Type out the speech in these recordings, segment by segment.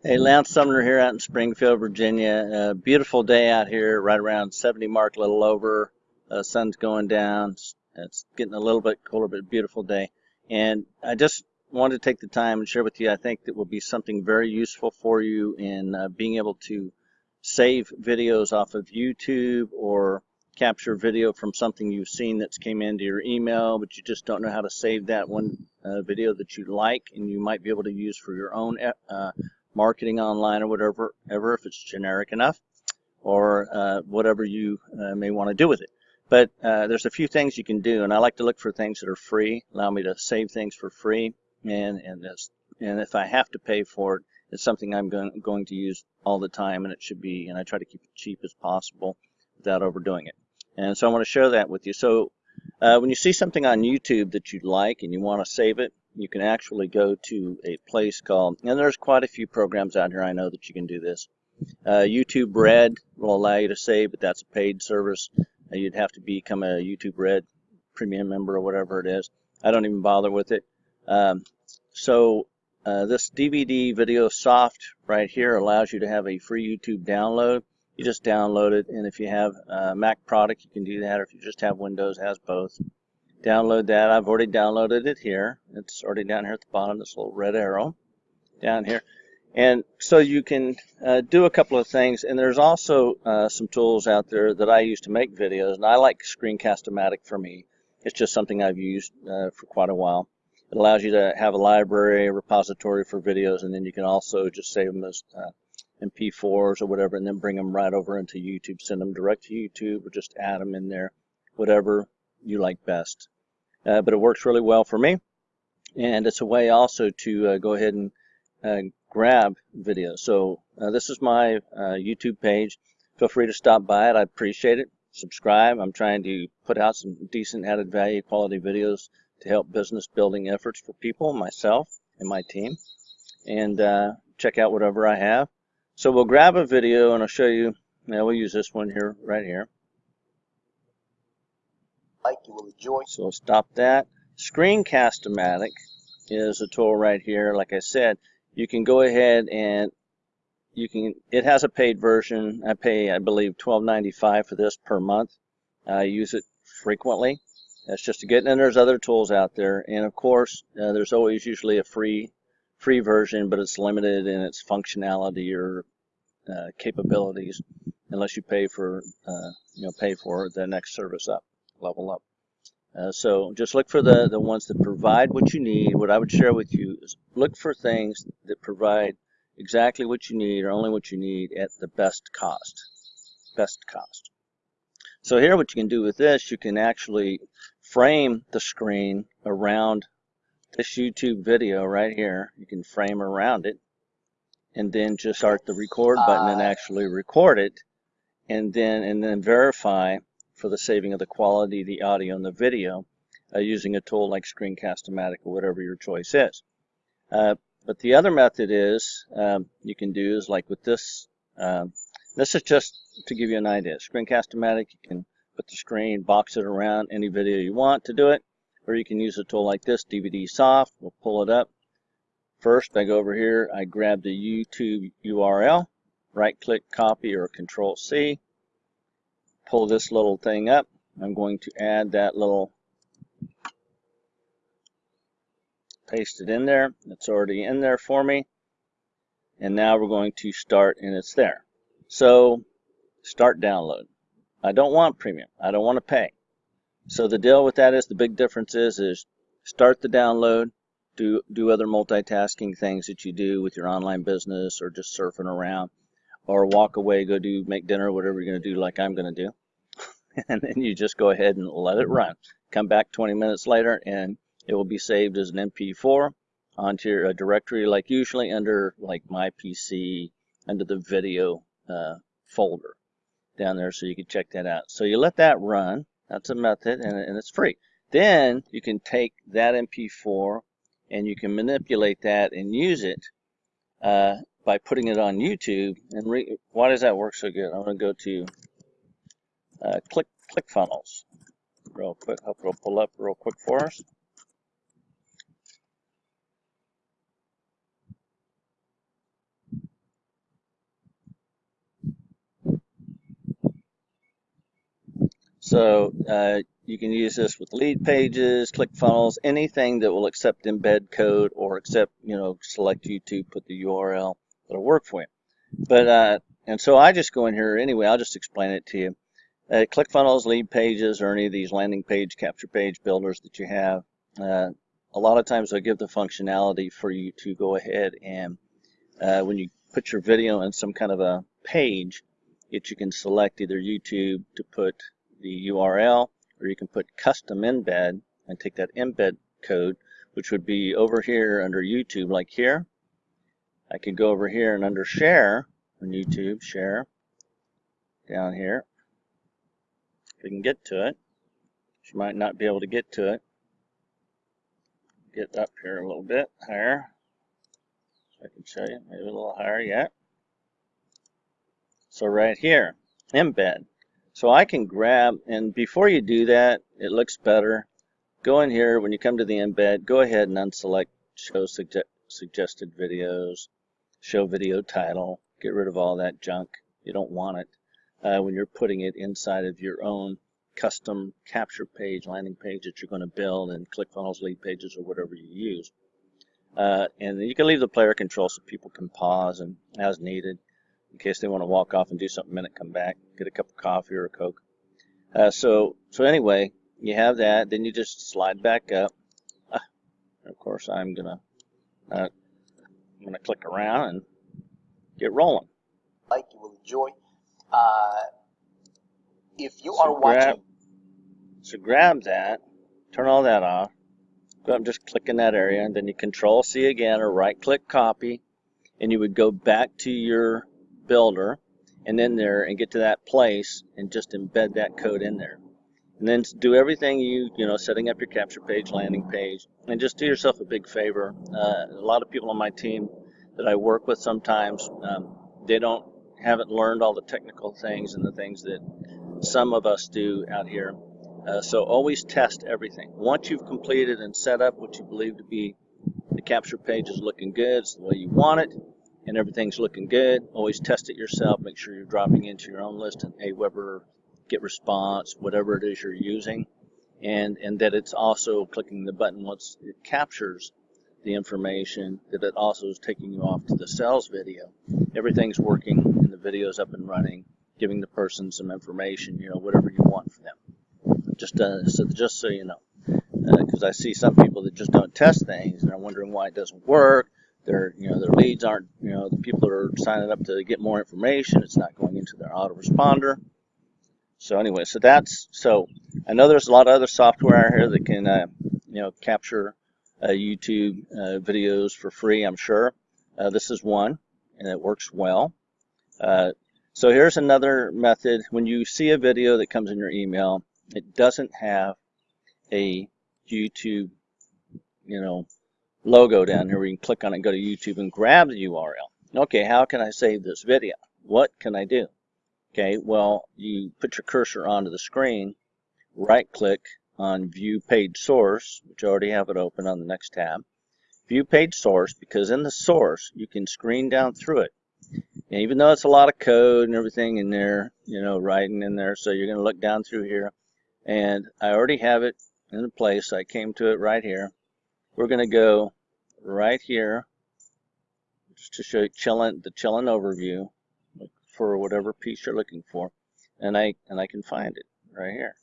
Hey, Lance Sumner here out in Springfield, Virginia. Beautiful day out here, right around 70 mark, a little over. Uh, sun's going down. It's, it's getting a little bit cooler, but beautiful day. And I just wanted to take the time and share with you, I think that will be something very useful for you in uh, being able to save videos off of YouTube or capture video from something you've seen that's came into your email, but you just don't know how to save that one uh, video that you like and you might be able to use for your own uh, marketing online or whatever, ever if it's generic enough, or uh, whatever you uh, may want to do with it. But uh, there's a few things you can do, and I like to look for things that are free, allow me to save things for free, and and this, and if I have to pay for it, it's something I'm going, going to use all the time, and it should be, and I try to keep it cheap as possible without overdoing it. And so I want to share that with you. So uh, when you see something on YouTube that you like and you want to save it, you can actually go to a place called, and there's quite a few programs out here I know that you can do this. Uh, YouTube Red will allow you to save, but that's a paid service. Uh, you'd have to become a YouTube Red premium member or whatever it is. I don't even bother with it. Um, so uh, this DVD Video Soft right here allows you to have a free YouTube download. You just download it, and if you have a Mac product, you can do that, or if you just have Windows, has both download that. I've already downloaded it here. It's already down here at the bottom, this little red arrow down here. And so you can uh, do a couple of things. And there's also uh, some tools out there that I use to make videos. And I like Screencast-O-Matic for me. It's just something I've used uh, for quite a while. It allows you to have a library, a repository for videos, and then you can also just save them as uh, MP4s or whatever, and then bring them right over into YouTube. Send them direct to YouTube or just add them in there, whatever you like best. Uh, but it works really well for me. And it's a way also to uh, go ahead and uh, grab videos. So uh, this is my uh, YouTube page. Feel free to stop by it. I appreciate it. Subscribe. I'm trying to put out some decent added value quality videos to help business building efforts for people, myself, and my team. And uh, check out whatever I have. So we'll grab a video and I'll show you. Now we'll use this one here, right here like you will enjoy. So stop that. Screencast-O-Matic is a tool right here. Like I said, you can go ahead and you can. It has a paid version. I pay, I believe, $12.95 for this per month. I use it frequently. That's just to get. And there's other tools out there, and of course, uh, there's always usually a free free version, but it's limited in its functionality or uh, capabilities unless you pay for uh, you know pay for the next service up level up. Uh, so just look for the, the ones that provide what you need. What I would share with you is look for things that provide exactly what you need or only what you need at the best cost. Best cost. So here what you can do with this, you can actually frame the screen around this YouTube video right here. You can frame around it and then just start the record button and actually record it and then and then verify for the saving of the quality, the audio, and the video uh, using a tool like Screencast-O-Matic or whatever your choice is. Uh, but the other method is um, you can do is like with this. Um, this is just to give you an idea. Screencast-O-Matic, you can put the screen, box it around any video you want to do it, or you can use a tool like this, DVD Soft. We'll pull it up. First, I go over here, I grab the YouTube URL, right-click, copy, or Control-C pull this little thing up. I'm going to add that little, paste it in there. It's already in there for me. And now we're going to start and it's there. So start download. I don't want premium. I don't want to pay. So the deal with that is the big difference is is start the download, do do other multitasking things that you do with your online business or just surfing around or walk away, go do make dinner, whatever you're going to do like I'm going to do. and then you just go ahead and let it run. Come back 20 minutes later and it will be saved as an MP4 onto your directory like usually under like my PC under the video uh, folder down there so you can check that out. So you let that run. That's a method and, and it's free. Then you can take that MP4 and you can manipulate that and use it uh, by putting it on YouTube. And why does that work so good? I'm going to go to uh, Click ClickFunnels. Real quick, hope it'll pull up real quick for us. So uh, you can use this with Leadpages, ClickFunnels, anything that will accept embed code or accept, you know, select YouTube, put the URL that'll work for you. But uh, and so I just go in here anyway. I'll just explain it to you. Uh, ClickFunnels, Leadpages, or any of these landing page, capture page builders that you have, uh, a lot of times they'll give the functionality for you to go ahead and uh, when you put your video in some kind of a page, that you can select either YouTube to put the URL, or you can put custom embed and take that embed code, which would be over here under YouTube, like here. I could go over here and under share on YouTube, share, down here. If we can get to it. You might not be able to get to it. Get up here a little bit higher. So I can show you, maybe a little higher yet. So right here, embed. So I can grab, and before you do that, it looks better. Go in here, when you come to the embed, go ahead and unselect show suge suggested videos, show video title, get rid of all that junk. You don't want it uh, when you're putting it inside of your own custom capture page, landing page that you're going to build and ClickFunnels Leadpages or whatever you use. Uh, and you can leave the player control so people can pause and as needed in case they want to walk off and do something a minute, come back, get a cup of coffee or a Coke. Uh, so, so anyway, you have that, then you just slide back up. Uh, of course, I'm gonna, uh, I'm gonna click around and get rolling. Like you will enjoy. Uh, if you so are grab, watching, so grab that, turn all that off. Go up, just click in that area, and then you Control C again, or right click copy, and you would go back to your builder and in there and get to that place and just embed that code in there. And then do everything you, you know, setting up your capture page, landing page, and just do yourself a big favor. Uh, a lot of people on my team that I work with sometimes, um, they don't, haven't learned all the technical things and the things that some of us do out here. Uh, so always test everything. Once you've completed and set up what you believe to be the capture page is looking good, it's the way you want it, and everything's looking good, always test it yourself. Make sure you're dropping into your own list and Aweber, GetResponse, whatever it is you're using, and and that it's also clicking the button once it captures the information that it also is taking you off to the sales video. Everything's working and the video's up and running, giving the person some information, you know, whatever you want from them. Just uh, so just so you know, because uh, I see some people that just don't test things and are wondering why it doesn't work their you know their leads aren't you know the people are signing up to get more information it's not going into their autoresponder so anyway so that's so I know there's a lot of other software out here that can uh, you know capture YouTube uh, videos for free I'm sure uh, this is one and it works well uh, so here's another method when you see a video that comes in your email it doesn't have a YouTube you know logo down here you can click on it and go to YouTube and grab the URL. Okay, how can I save this video? What can I do? Okay, well, you put your cursor onto the screen, right click on View Page Source, which I already have it open on the next tab. View Page Source, because in the source, you can screen down through it. And even though it's a lot of code and everything in there, you know, writing in there, so you're going to look down through here. And I already have it in place. I came to it right here. We're going to go right here just to show you chillin, the chillin overview for whatever piece you're looking for and I and I can find it right here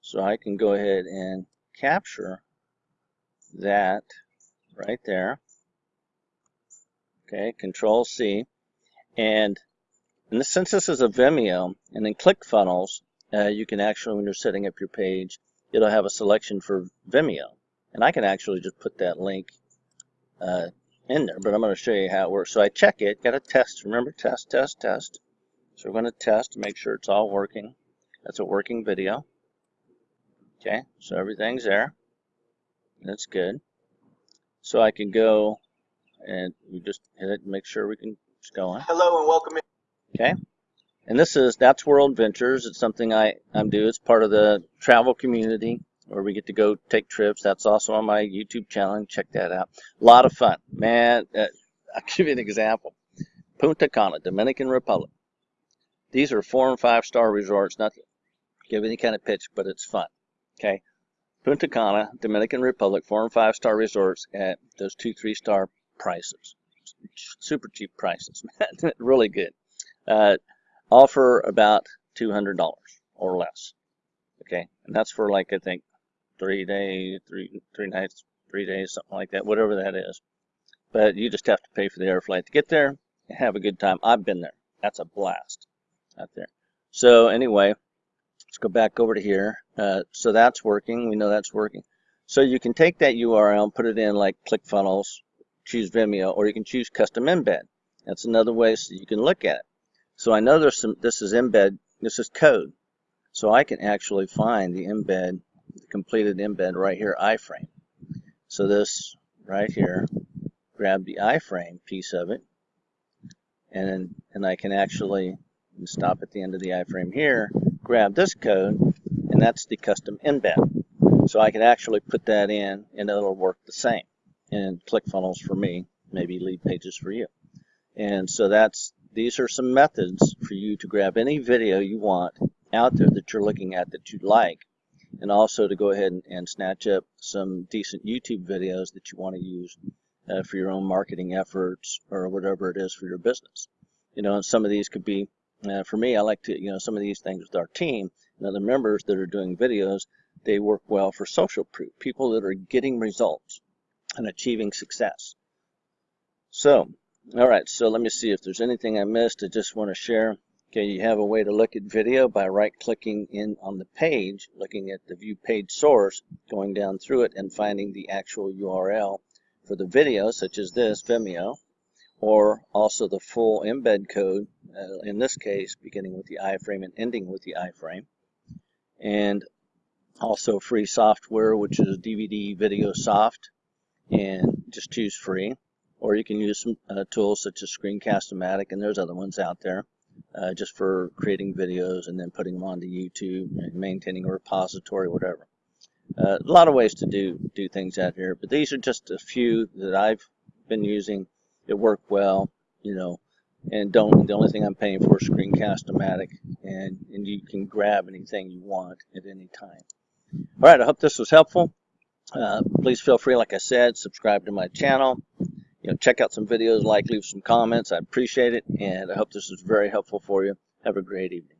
so I can go ahead and capture that right there okay control C and since this is a Vimeo and in ClickFunnels uh, you can actually when you're setting up your page it'll have a selection for Vimeo and I can actually just put that link uh, in there, but I'm going to show you how it works. So I check it, got to test, remember test, test, test. So we're going to test to make sure it's all working. That's a working video. Okay, so everything's there. That's good. So I can go and we just hit it and make sure we can just go on. hello and welcome in. Okay. And this is That's World Ventures. It's something I, I'm do. It's part of the travel community where we get to go take trips. That's also on my YouTube channel. Check that out. A lot of fun. Man, uh, I'll give you an example. Punta Cana, Dominican Republic. These are four and five star resorts, nothing give any kind of pitch, but it's fun. Okay. Punta Cana, Dominican Republic, four and five star resorts at those two, three star prices. Super cheap prices, really good. Uh, offer about $200 or less. Okay. And that's for like, I think, three days, three, three nights, three days, something like that, whatever that is. But you just have to pay for the air flight to get there and have a good time. I've been there. That's a blast out there. So anyway, let's go back over to here. Uh, so that's working. We know that's working. So you can take that URL and put it in like ClickFunnels, choose Vimeo, or you can choose custom embed. That's another way so you can look at it. So I know there's some, this is embed, this is code. So I can actually find the embed, the completed embed right here, iframe. So this right here, grab the iframe piece of it, and and I can actually stop at the end of the iframe here, grab this code, and that's the custom embed. So I can actually put that in, and it'll work the same. And ClickFunnels for me, maybe Leadpages for you. And so that's these are some methods for you to grab any video you want out there that you're looking at that you like, and also to go ahead and, and snatch up some decent YouTube videos that you want to use uh, for your own marketing efforts or whatever it is for your business. You know, some of these could be, uh, for me, I like to, you know, some of these things with our team and other members that are doing videos, they work well for social proof, people that are getting results and achieving success. So, all right, so let me see if there's anything I missed I just want to share. Okay, you have a way to look at video by right-clicking in on the page, looking at the view page source, going down through it and finding the actual URL for the video, such as this, Vimeo, or also the full embed code, uh, in this case, beginning with the iframe and ending with the iframe. And also free software, which is DVD Video Soft, and just choose free. Or you can use some uh, tools such as Screencast-O-Matic, and there's other ones out there, uh, just for creating videos and then putting them onto YouTube and maintaining a repository, whatever. Uh, a lot of ways to do do things out here, but these are just a few that I've been using. It worked well, you know, and don't. The only thing I'm paying for is Screencast-O-Matic, and and you can grab anything you want at any time. All right, I hope this was helpful. Uh, please feel free, like I said, subscribe to my channel. You know, check out some videos, like, leave some comments. I appreciate it, and I hope this was very helpful for you. Have a great evening.